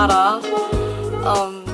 알아. 음,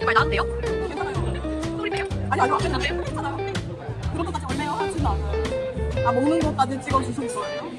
이거 나한테요? 소리네요. 아니, 아니, 안 된다고요? 괜찮아요. 그런 것까지 얼마나 하지는 않아요. 아, 먹는 것까지 찍어주실 거예요?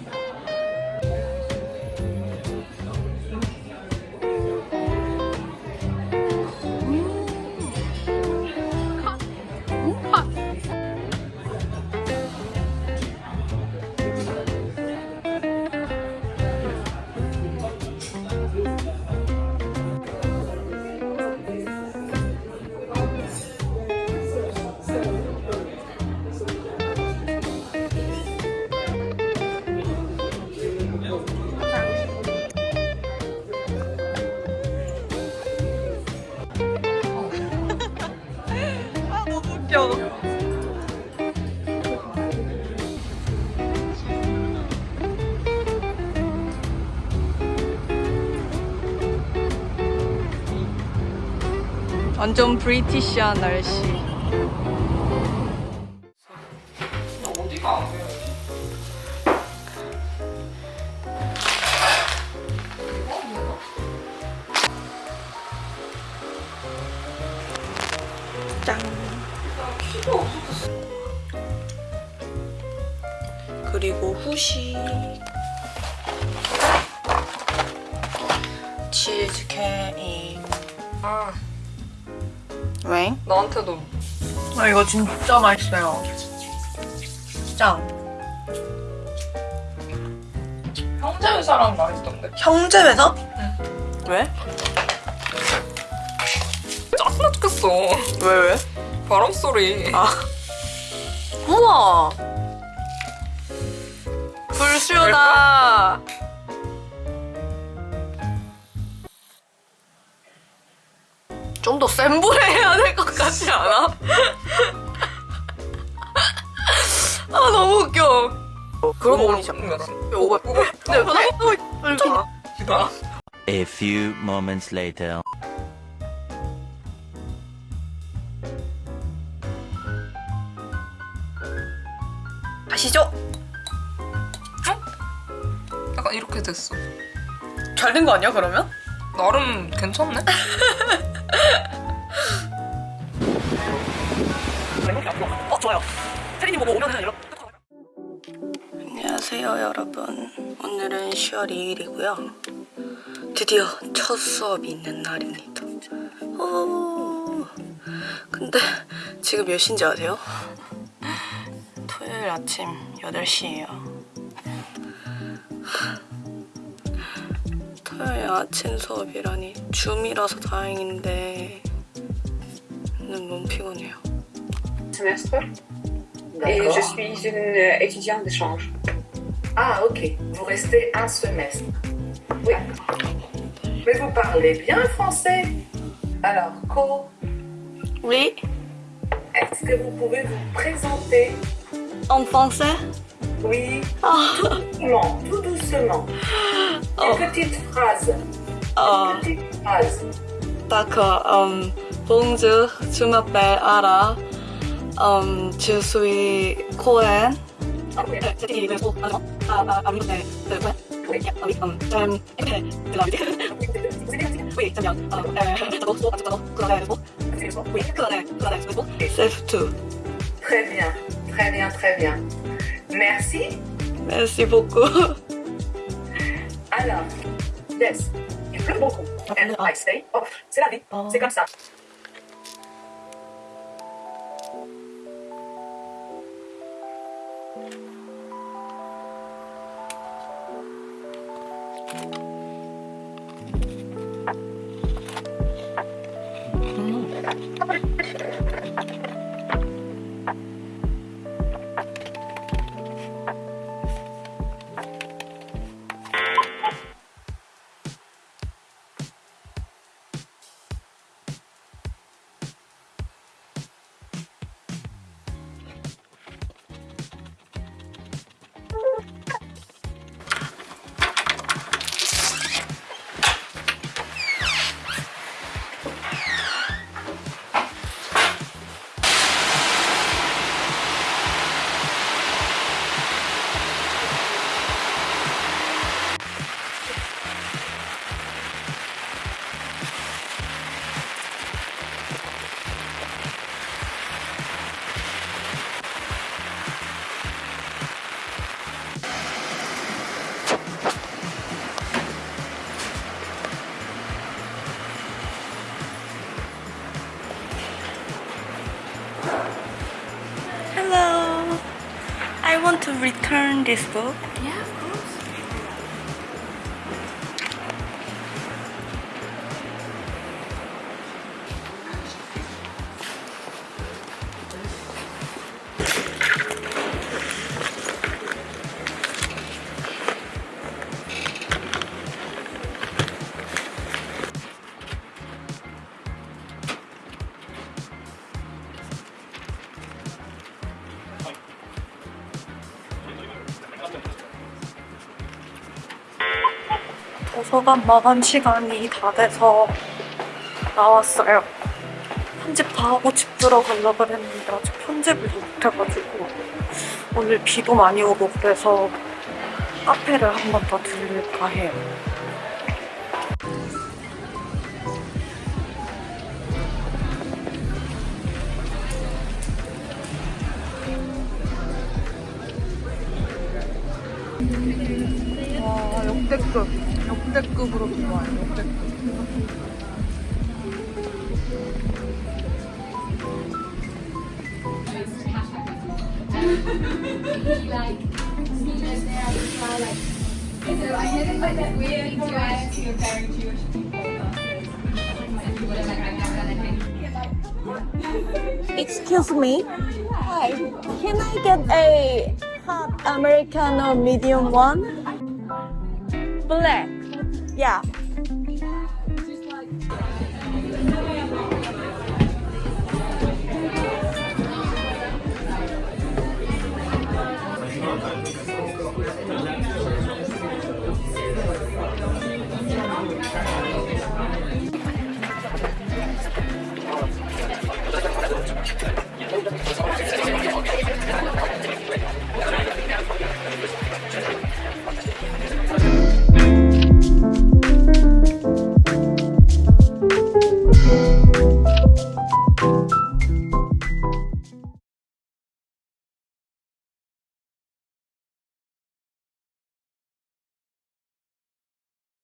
완전 브리티시한 날씨. 짠. 그리고 후식. 치즈 케이크. 아, 왜? 나한테도 아 이거 진짜 맛있어요. 짱. 형제 회사랑 맛있던데. 형제 회사? 왜? 짜증나 죽겠어. 왜 왜? 바람 소리. 아. 우와. 불쇼다. 좀 더 센 불에 해야 될 것 같지 않아? 아 너무 웃겨. 거 올리자. 오버. 네, 변화가 이렇게. 기다. A few moments later. 가시죠. 약간 이렇게 됐어. 잘 된 거 아니야 그러면? 나름 괜찮네. 어 좋아요. 태린이 보고 오면은 이렇게. 안녕하세요 여러분. 오늘은 10월 2일이고요. 드디어 첫 수업이 있는 날입니다. 오, 근데 지금 몇 시인지 아세요? 토요일 아침 8시예요. 토요일 아침 수업이라니 줌이라서 다행인데 오늘 너무 피곤해요. Semestre. Et je suis une euh, étudiante d'échange. Ah, ok. Vous restez un semestre. Oui. Mais vous parlez bien français. Alors, Co, Oui, est-ce que vous pouvez vous présenter? En français? Oui, Ah, tout doucement, tout doucement. Oh. Une petite phrase. ah. Une petite phrase. D'accord. Um, bonjour, je m'appelle Ara um, to Sui Très bien, très bien, très bien. Merci. Merci beaucoup. Alors, yes, il pleut beaucoup. Ah, And I say, oh, c'est la vie, ah. c'est comme ça. To return this book. Yeah, 도서관 마감 시간이 다 돼서 나왔어요. 편집 다 하고 집 들어가려고 그랬는데 아직 편집을 못해가지고 오늘 비도 많이 오고 그래서 카페를 한 번 더 들릴까 해요. 와, 역대급. 역대급으로 좋아요, 역대급. Excuse me. Hi. Can I get a hot Americano medium one? Black. Yeah.